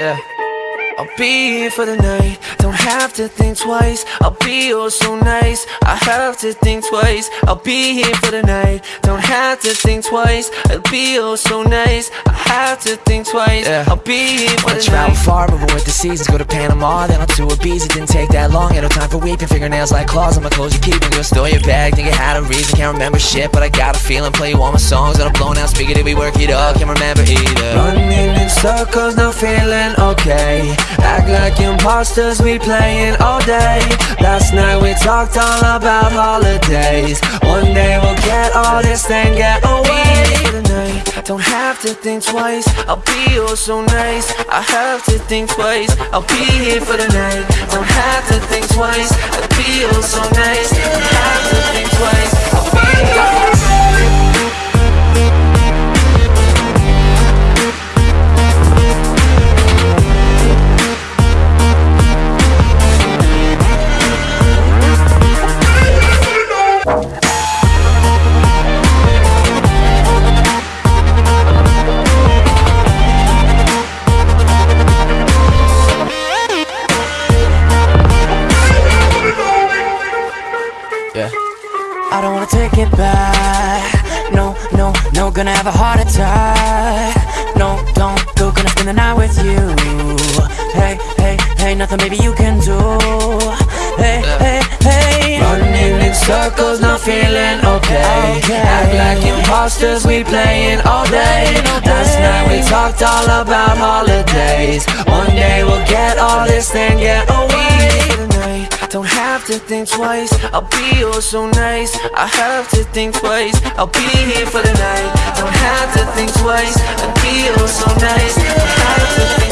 Yeah. I'll be here for the night, don't have to think twice. I'll be oh so nice, I have to think twice. I'll be here for the night, don't have to think twice. I'll be oh so nice, I have to think twice. Yeah. I'll be here for Wanna the travel night. far, with the seasons. Go to Panama, then to Ibiza. Didn't take that long, had no time for weeping. Fingernails like claws. On my clothes you keeping Go store your bag, think it had a reason. Can't remember shit, but I got a feeling. Play you all my songs on a blown out. Speaker Did we work it up? Can't remember either circles, not feeling okay. Act like imposters, we playing all day. Last night we talked all about holidays. One day we'll get all this thing get away. Night, don't have to think twice I'll be oh so nice. I have to think twice I'll be here for the night. Don't have to think twice I'll be oh so nice Yeah. I don't wanna take it back No, no, no, gonna have a heart attack No, don't go, gonna spend the night with you Hey, hey, hey, nothing maybe you can do Hey, hey, hey Running in circles, not feeling okay. Okay. Act like imposters, we playing all day. Last night we talked all about holidays. To think twice. I'll be oh so nice. I have to think twice. I'll be here for the night. Don't have to think twice. I'll be oh so nice.